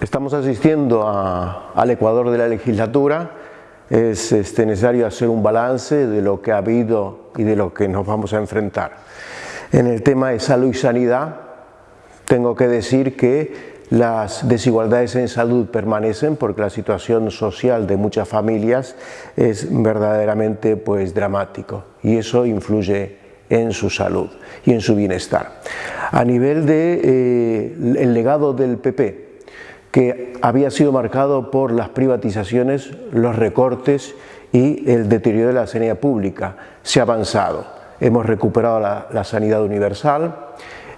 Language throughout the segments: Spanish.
Estamos asistiendo a, al Ecuador de la legislatura, es este, necesario hacer un balance de lo que ha habido y de lo que nos vamos a enfrentar. En el tema de salud y sanidad, tengo que decir que las desigualdades en salud permanecen porque la situación social de muchas familias es verdaderamente pues, dramático y eso influye en su salud y en su bienestar. A nivel del de, eh, legado del PP, que había sido marcado por las privatizaciones, los recortes y el deterioro de la sanidad pública. Se ha avanzado, hemos recuperado la, sanidad universal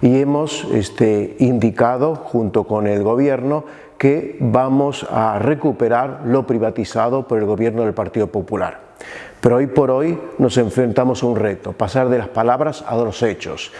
y hemos este, indicado junto con el gobierno que vamos a recuperar lo privatizado por el gobierno del Partido Popular. Pero hoy por hoy nos enfrentamos a un reto, pasar de las palabras a los hechos.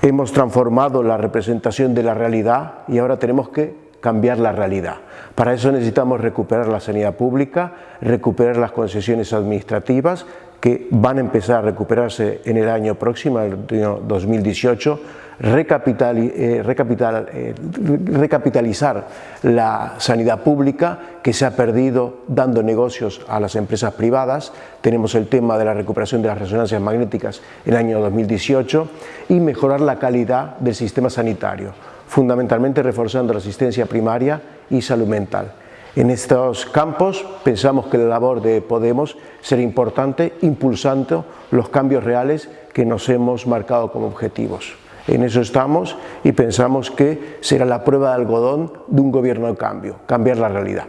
Hemos transformado la representación de la realidad y ahora tenemos que cambiar la realidad. Para eso necesitamos recuperar la sanidad pública, recuperar las concesiones administrativas que van a empezar a recuperarse en el año próximo, el año 2018, recapital, eh, eh, recapitalizar la sanidad pública que se ha perdido dando negocios a las empresas privadas. Tenemos el tema de la recuperación de las resonancias magnéticas en el año 2018 y mejorar la calidad del sistema sanitario fundamentalmente reforzando la asistencia primaria y salud mental. En estos campos pensamos que la labor de Podemos será importante impulsando los cambios reales que nos hemos marcado como objetivos. En eso estamos y pensamos que será la prueba de algodón de un gobierno de cambio, cambiar la realidad.